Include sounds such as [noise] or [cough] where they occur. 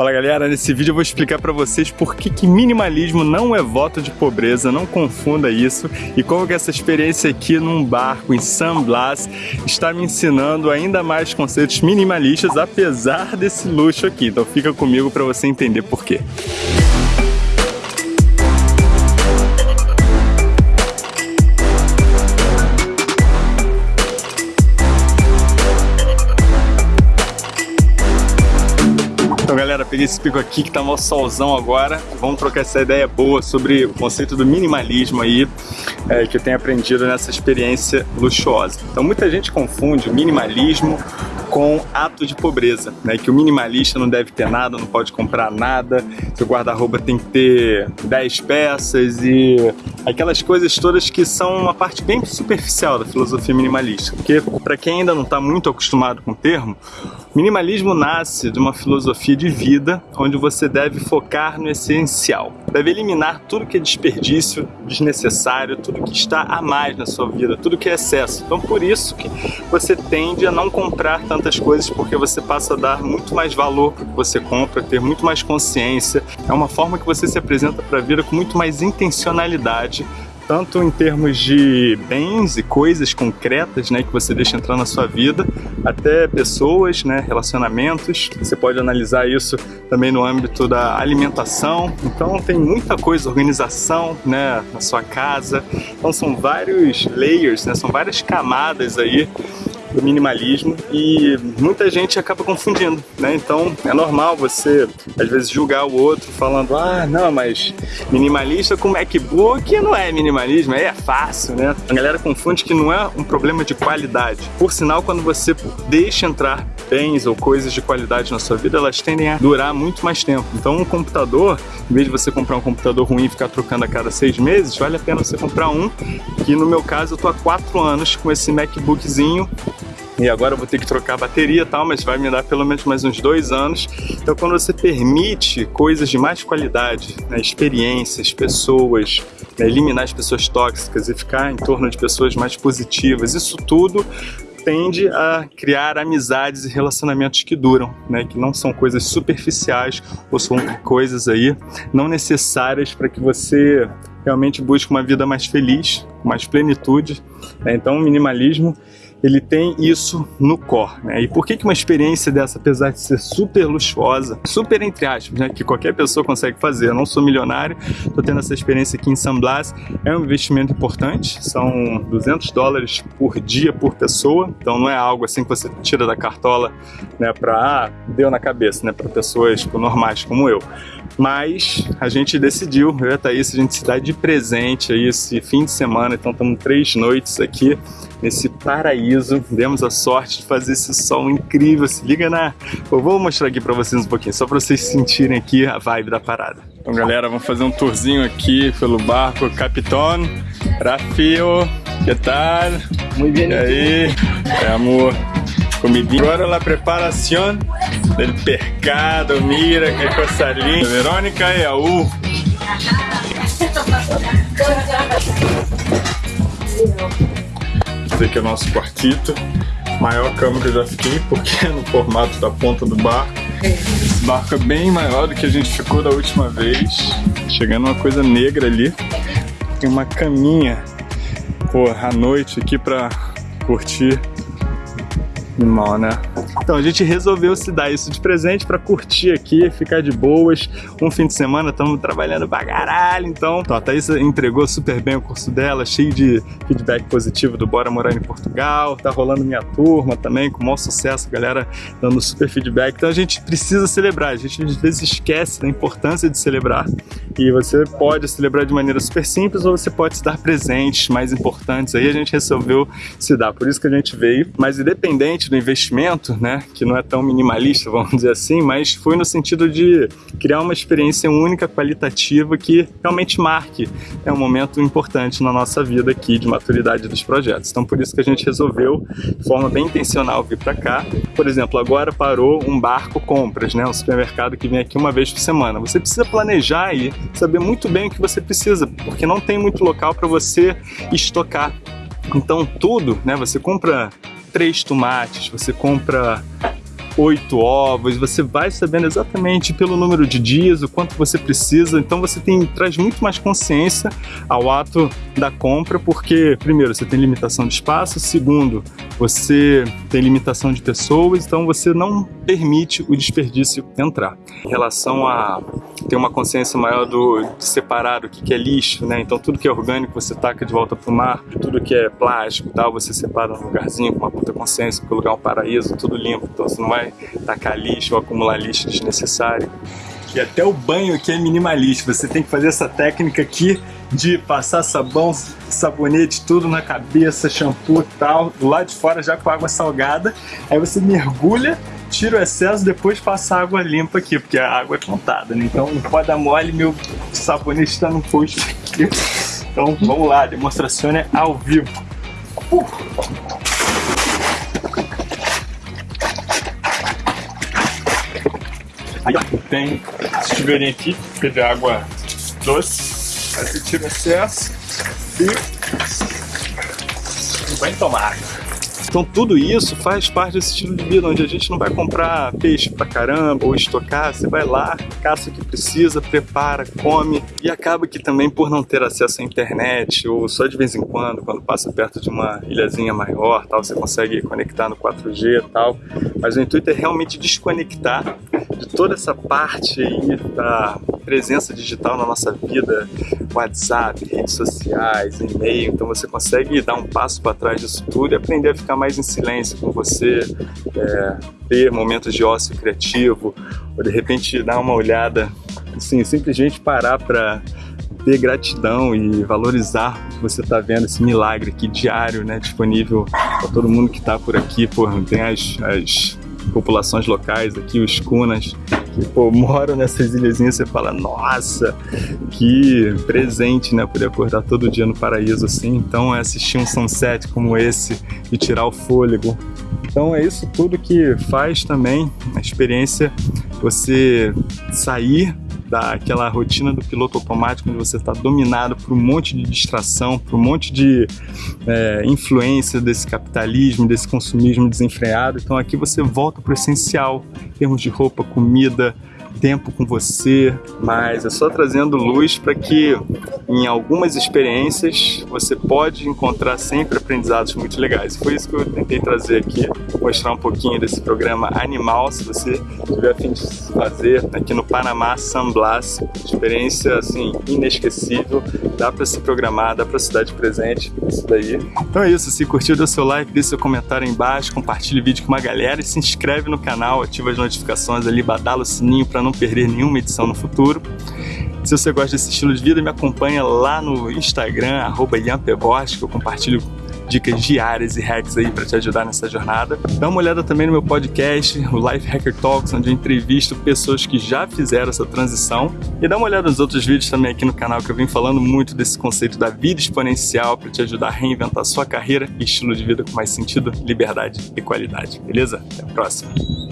Fala galera, nesse vídeo eu vou explicar para vocês por que, que minimalismo não é voto de pobreza, não confunda isso e como que essa experiência aqui num barco em San Blas está me ensinando ainda mais conceitos minimalistas apesar desse luxo aqui, então fica comigo para você entender por quê. Peguei esse pico aqui que tá mó solzão agora. Vamos trocar essa ideia boa sobre o conceito do minimalismo aí, é, que eu tenho aprendido nessa experiência luxuosa. Então muita gente confunde o minimalismo com ato de pobreza, né? Que o minimalista não deve ter nada, não pode comprar nada, seu guarda-roupa tem que ter 10 peças e aquelas coisas todas que são uma parte bem superficial da filosofia minimalista. Porque para quem ainda não está muito acostumado com o termo, minimalismo nasce de uma filosofia de vida onde você deve focar no essencial. Deve eliminar tudo que é desperdício, desnecessário, tudo que está a mais na sua vida, tudo que é excesso. Então por isso que você tende a não comprar tantas coisas porque você passa a dar muito mais valor para o que você compra, ter muito mais consciência. É uma forma que você se apresenta para a vida com muito mais intencionalidade tanto em termos de bens e coisas concretas, né, que você deixa entrar na sua vida, até pessoas, né, relacionamentos. Você pode analisar isso também no âmbito da alimentação. Então tem muita coisa, organização, né, na sua casa. Então são vários layers, né, são várias camadas aí do minimalismo e muita gente acaba confundindo, né? Então é normal você às vezes julgar o outro falando ah, não, mas minimalista com MacBook não é minimalismo, aí é fácil, né? A galera confunde que não é um problema de qualidade. Por sinal, quando você deixa entrar bens ou coisas de qualidade na sua vida, elas tendem a durar muito mais tempo. Então um computador, em vez de você comprar um computador ruim e ficar trocando a cada seis meses, vale a pena você comprar um, que no meu caso eu tô há quatro anos com esse MacBookzinho e agora eu vou ter que trocar a bateria e tal, mas vai me dar pelo menos mais uns dois anos. Então quando você permite coisas de mais qualidade, né, experiências, pessoas, né, eliminar as pessoas tóxicas e ficar em torno de pessoas mais positivas, isso tudo tende a criar amizades e relacionamentos que duram, né? que não são coisas superficiais ou são coisas aí não necessárias para que você realmente busque uma vida mais feliz, mais plenitude. Né? Então minimalismo ele tem isso no core, né? E por que, que uma experiência dessa, apesar de ser super luxuosa, super entre aspas, né? Que qualquer pessoa consegue fazer, eu não sou milionário, tô tendo essa experiência aqui em San Blas, é um investimento importante, são 200 dólares por dia por pessoa, então não é algo assim que você tira da cartola, né? Pra, ah, deu na cabeça, né? Para pessoas tipo, normais como eu. Mas a gente decidiu, eu e a Thaís, a gente se dá de presente aí esse fim de semana, então estamos três noites aqui nesse paraíso. Demos a sorte de fazer esse sol incrível. Se liga na... Eu vou mostrar aqui para vocês um pouquinho, só para vocês sentirem aqui a vibe da parada. Então, galera, vamos fazer um tourzinho aqui pelo barco Capitão Rafio. Que tal? Muito bem. E aí? É, amor. Comidinha. Agora a preparação do pescado, mira, que coisa linda. Verônica e a U. [laughs] Esse aqui é o nosso quartito. Maior cama que eu já fiquei, porque [laughs] é no formato da ponta do barco. Esse barco é bem maior do que a gente ficou da última vez. Chegando uma coisa negra ali. Tem uma caminha, pô, à noite aqui pra curtir. Mal, né? Então a gente resolveu se dar isso de presente para curtir aqui, ficar de boas. Um fim de semana estamos trabalhando pra caralho, então a Thaís entregou super bem o curso dela, cheio de feedback positivo do Bora Morar em Portugal. Tá rolando minha turma também, com maior sucesso, galera dando super feedback. Então a gente precisa celebrar, a gente às vezes esquece da importância de celebrar. E você pode celebrar de maneira super simples ou você pode se dar presentes mais importantes. Aí a gente resolveu se dar, por isso que a gente veio. Mas independente do investimento, né? Que não é tão minimalista, vamos dizer assim, mas foi no sentido de criar uma experiência única, qualitativa, que realmente marque é um momento importante na nossa vida aqui de maturidade dos projetos. Então por isso que a gente resolveu, de forma bem intencional, vir para cá. Por exemplo, agora parou um barco compras, né? Um supermercado que vem aqui uma vez por semana. Você precisa planejar e saber muito bem o que você precisa, porque não tem muito local para você estocar. Então tudo, né? Você compra três tomates, você compra oito ovos, você vai sabendo exatamente pelo número de dias, o quanto você precisa, então você tem, traz muito mais consciência ao ato da compra, porque, primeiro, você tem limitação de espaço, segundo, você tem limitação de pessoas, então você não permite o desperdício entrar. Em relação a ter uma consciência maior do, de separar o que, que é lixo, né? Então tudo que é orgânico você taca de volta pro mar, tudo que é plástico tal, você separa num lugarzinho com uma puta consciência, porque o lugar é um paraíso, tudo limpo, então você não vai tacar lixo ou acumular lixo desnecessário. E até o banho aqui é minimalista, você tem que fazer essa técnica aqui de passar sabão, sabonete, tudo na cabeça, shampoo e tal, do lado de fora já com água salgada, aí você mergulha, tira o excesso, depois passa água limpa aqui, porque a água é contada, né? Então não pode dar mole, meu sabonete está no posto aqui. Então vamos lá, demonstração é ao vivo. Uh! Aí tem chuveirinho aqui, que é água doce. Aí você tira o excesso e vai tomar água. Então tudo isso faz parte desse estilo de vida, onde a gente não vai comprar peixe pra caramba ou estocar, você vai lá, caça o que precisa, prepara, come. E acaba que também por não ter acesso à internet ou só de vez em quando, quando passa perto de uma ilhazinha maior, tal, você consegue conectar no 4G e tal, mas o intuito é realmente desconectar de toda essa parte aí da presença digital na nossa vida, WhatsApp, redes sociais, e-mail, então você consegue dar um passo para trás disso tudo e aprender a ficar mais em silêncio com você, é, ter momentos de ócio criativo, ou de repente dar uma olhada, assim, simplesmente parar para ter gratidão e valorizar o que você está vendo, esse milagre aqui diário, né, disponível para todo mundo que está por aqui, pô, tem as, as populações locais aqui, os cunas, que pô, moram nessas ilhazinhas, você fala, nossa, que presente, né? Poder acordar todo dia no paraíso assim. Então é assistir um sunset como esse e tirar o fôlego. Então é isso tudo que faz também a experiência você sair daquela rotina do piloto automático onde você está dominado por um monte de distração, por um monte de é, influência desse capitalismo, desse consumismo desenfreado. Então aqui você volta para o essencial, em termos de roupa, comida, tempo com você, mas é só trazendo luz para que em algumas experiências você pode encontrar sempre aprendizados muito legais. Foi isso que eu tentei trazer aqui, mostrar um pouquinho desse programa animal, se você tiver a fim de fazer aqui no Panamá San Blas, experiência assim inesquecível, dá para se programar, dá para se dar de presente, isso daí. Então é isso, se curtiu, dê seu like, deixe seu comentário aí embaixo, compartilhe o vídeo com uma galera e se inscreve no canal, ativa as notificações ali, badala o sininho para não perder nenhuma edição no futuro. Se você gosta desse estilo de vida, me acompanha lá no Instagram, arroba que eu compartilho dicas diárias e hacks aí para te ajudar nessa jornada. Dá uma olhada também no meu podcast, o Life Hacker Talks, onde eu entrevisto pessoas que já fizeram essa transição. E dá uma olhada nos outros vídeos também aqui no canal que eu vim falando muito desse conceito da vida exponencial para te ajudar a reinventar sua carreira e estilo de vida com mais sentido, liberdade e qualidade. Beleza? Até a próxima!